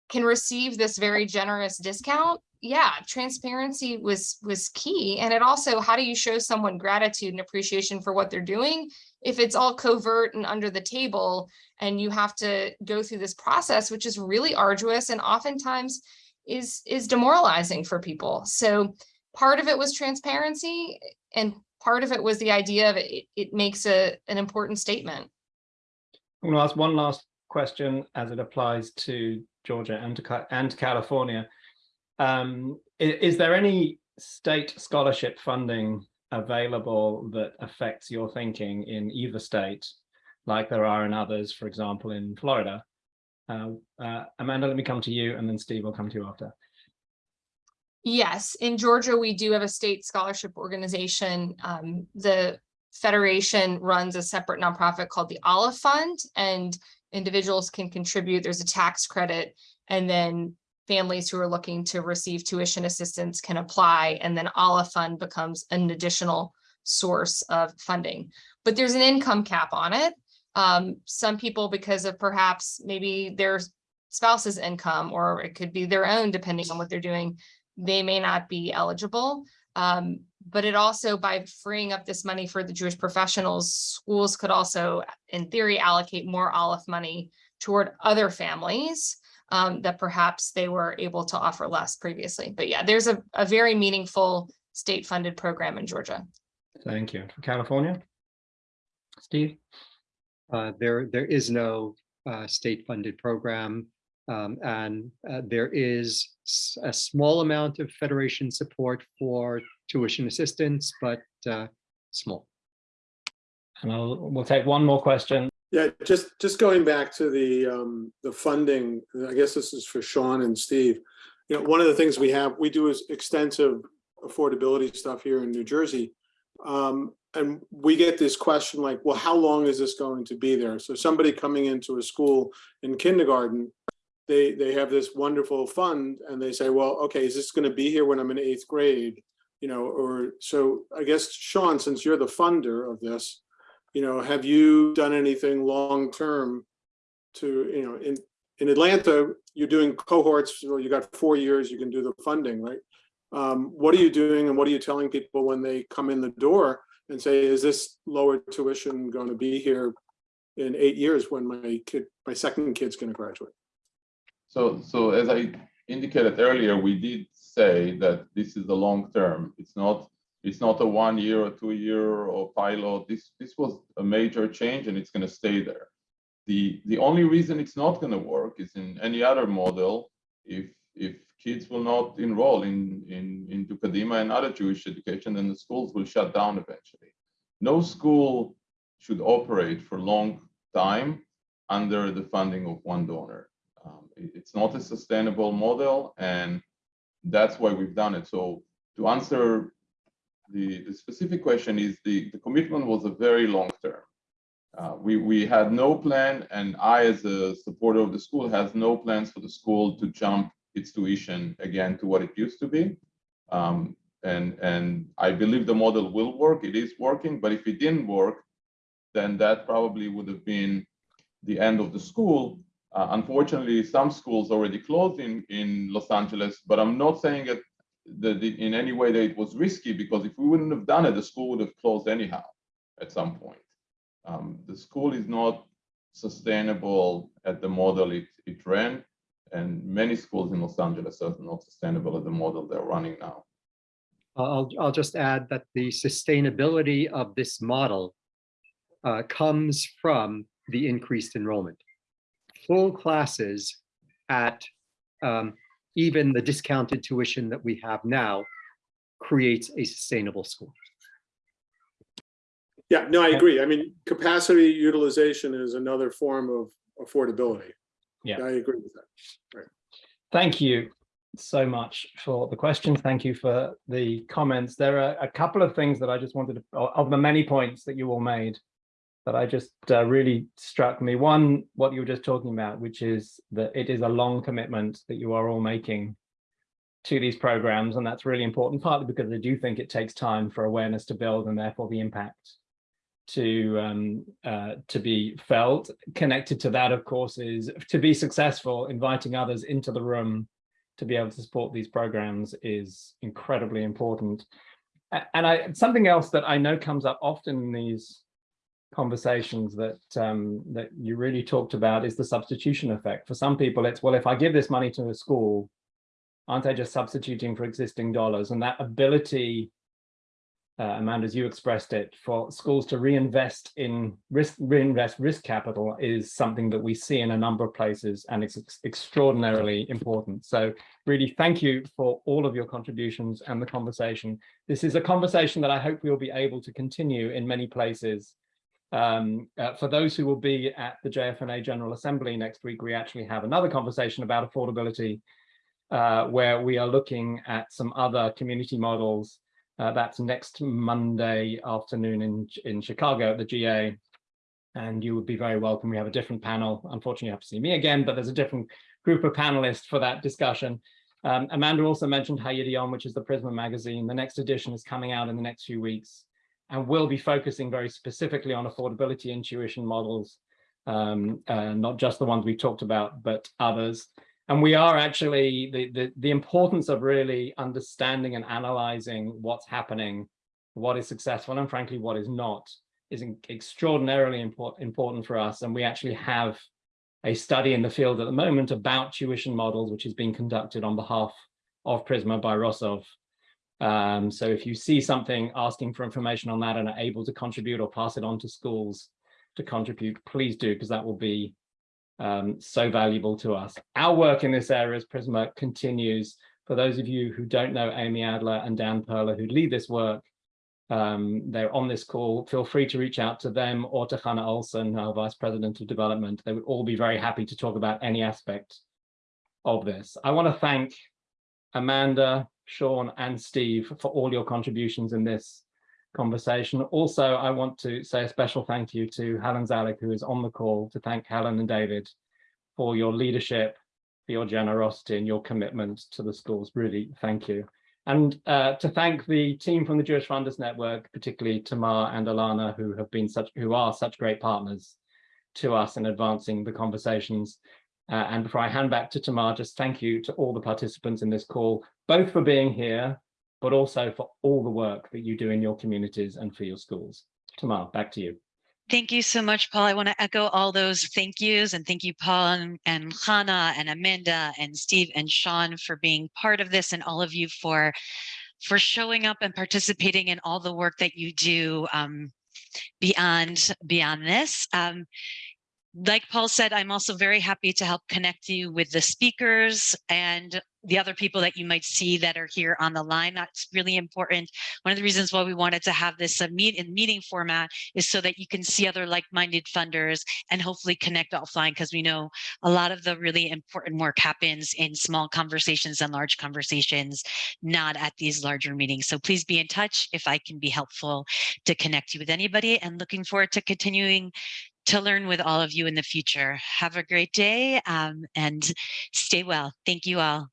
can receive this very generous discount yeah transparency was was key and it also how do you show someone gratitude and appreciation for what they're doing if it's all covert and under the table and you have to go through this process which is really arduous and oftentimes is is demoralizing for people so part of it was transparency and part of it was the idea of it it makes a an important statement I'm going to ask one last question as it applies to Georgia and to, and to California. Um, i- is, there any state scholarship funding available that affects your thinking in either state, like there are in others, for example, in Florida? Uh, uh, Amanda, let me come to you and then Steve will come to you after. Yes, in Georgia, we do have a state scholarship organization. Um, the federation runs a separate nonprofit called the Aleph Fund and individuals can contribute. There's a tax credit. And then families who are looking to receive tuition assistance can apply, and then Aleph Fund becomes an additional source of funding. But there's an income cap on it. Um, some people, because of perhaps maybe their spouse's income, or it could be their own, depending on what they're doing, they may not be eligible. Um, but it also, by freeing up this money for the Jewish professionals, schools could also, in theory, allocate more Aleph money toward other families um, that perhaps they were able to offer less previously. But yeah, there's a, a very meaningful state-funded program in Georgia. Thank you. For California? Steve? Uh, There, there is no uh, state-funded program. um, And uh, there is a small amount of federation support for tuition assistance, but uh, small. And I'll, we'll take one more question. Yeah, just, just going back to the, um, the funding, I guess this is for Sean and Steve. You know, one of the things we have, we do is extensive affordability stuff here in New Jersey. Um, and we get this question like, well, how long is this going to be there? So somebody coming into a school in kindergarten, they, they have this wonderful fund and they say, well, okay, is this gonna be here when I'm in eighth grade? You know, or, so I guess, Sean, since you're the funder of this, you know, have you done anything long-term to, you know, in, in Atlanta, you're doing cohorts, or you got four years, you can do the funding, right? Um, what are you doing and what are you telling people when they come in the door and say, is this lower tuition going to be here in eight years when my kid, my second kid's going to graduate? So, so as I indicated earlier, we did say that this is a long term. It's not, it's not a one year or two year or pilot. This, this was a major change and it's going to stay there. The, the only reason it's not going to work is in any other model, if, if kids will not enroll in, in, into Kadima and other Jewish education, then the schools will shut down eventually. No school should operate for long time under the funding of one donor. Um, it- it's not a sustainable model, and that's why we've done it. So to answer the, the specific question is the, the commitment was a very long term. Uh, we, we had no plan, and I, as a supporter of the school, has no plans for the school to jump its tuition again to what it used to be. Um, and, and I believe the model will work. It is working, but if it didn't work, then that probably would have been the end of the school. Uh, unfortunately, some schools already closed in, in Los Angeles, but I'm not saying it that in any way that it was risky because if we wouldn't have done it, the school would have closed anyhow at some point. Um, the school is not sustainable at the model it, it ran, and many schools in Los Angeles are not sustainable at the model they're running now. I'll, I'll just add that the sustainability of this model uh, comes from the increased enrollment. Full classes at um, even the discounted tuition that we have now creates a sustainable school. Yeah, no, I agree. I mean, capacity utilization is another form of affordability. Yeah. I agree with that. Thank you so much for the questions. Thank you for the comments. There are a couple of things that I just wanted to, of the many points that you all made, that I just uh, really struck me. One, what you were just talking about, which is that it is a long commitment that you are all making to these programs. And that's really important, partly because I do think it takes time for awareness to build and therefore the impact to um, uh, to be felt. Connected to that, of course, is to be successful, inviting others into the room to be able to support these programs is incredibly important. And I something else that I know comes up often in these conversations that um, that you really talked about is the substitution effect. For some people, it's well, if I give this money to a school, aren't I just substituting for existing dollars? And that ability uh, Amanda, as you expressed it, for schools to reinvest in risk, reinvest risk capital is something that we see in a number of places and it's ex extraordinarily important. So really thank you for all of your contributions and the conversation. This is a conversation that I hope we'll be able to continue in many places. Um, uh, for those who will be at the JFNA General Assembly next week, we actually have another conversation about affordability uh, where we are looking at some other community models uh, that's next Monday afternoon in, in Chicago at the GA. And you would be very welcome. We have a different panel. Unfortunately, you have to see me again, but there's a different group of panelists for that discussion. Um, Amanda also mentioned HaYidion, which is the Prizmah magazine. The next edition is coming out in the next few weeks and will be focusing very specifically on affordability and tuition models, um, uh, not just the ones we talked about, but others. And we are actually, the, the, the importance of really understanding and analyzing what's happening, what is successful, and frankly, what is not, is extraordinarily import, important for us. And we actually have a study in the field at the moment about tuition models, which is being conducted on behalf of Prizmah by Rosov. Um, so if you see something asking for information on that and are able to contribute or pass it on to schools to contribute, please do, because that will be um, so valuable to us. Our work in this area as Prizmah continues. For those of you who don't know Amy Adler and Dan Perler who lead this work, um, they're on this call. Feel free to reach out to them or to Hannah Olson, our Vice President of Development. They would all be very happy to talk about any aspect of this. I want to thank Amanda, Sean and Steve for all your contributions in this conversation. Also, I want to say a special thank you to Helen Zalik, who is on the call, to thank Helen and David for your leadership, for your generosity and your commitment to the schools. Really, thank you. And uh, to thank the team from the Jewish Funders Network, particularly Tamar and Alana, who have been such, who are such great partners to us in advancing the conversations. Uh, and before I hand back to Tamar, just thank you to all the participants in this call, both for being here, but also for all the work that you do in your communities and for your schools. Tamar, back to you. Thank you so much, Paul. I want to echo all those thank yous and thank you, Paul and, and Hannah and Amanda and Steve and Sean for being part of this and all of you for for showing up and participating in all the work that you do um, beyond beyond this. Um, like Paul said, I'm also very happy to help connect you with the speakers and the other people that you might see that are here on the line. That's really important. One of the reasons why we wanted to have this a meet in meeting format is so that you can see other like-minded funders and hopefully connect offline because we know a lot of the really important work happens in small conversations and large conversations, not at these larger meetings. So please be in touch if I can be helpful to connect you with anybody and looking forward to continuing to learn with all of you in the future. Have a great day um, and stay well. Thank you all.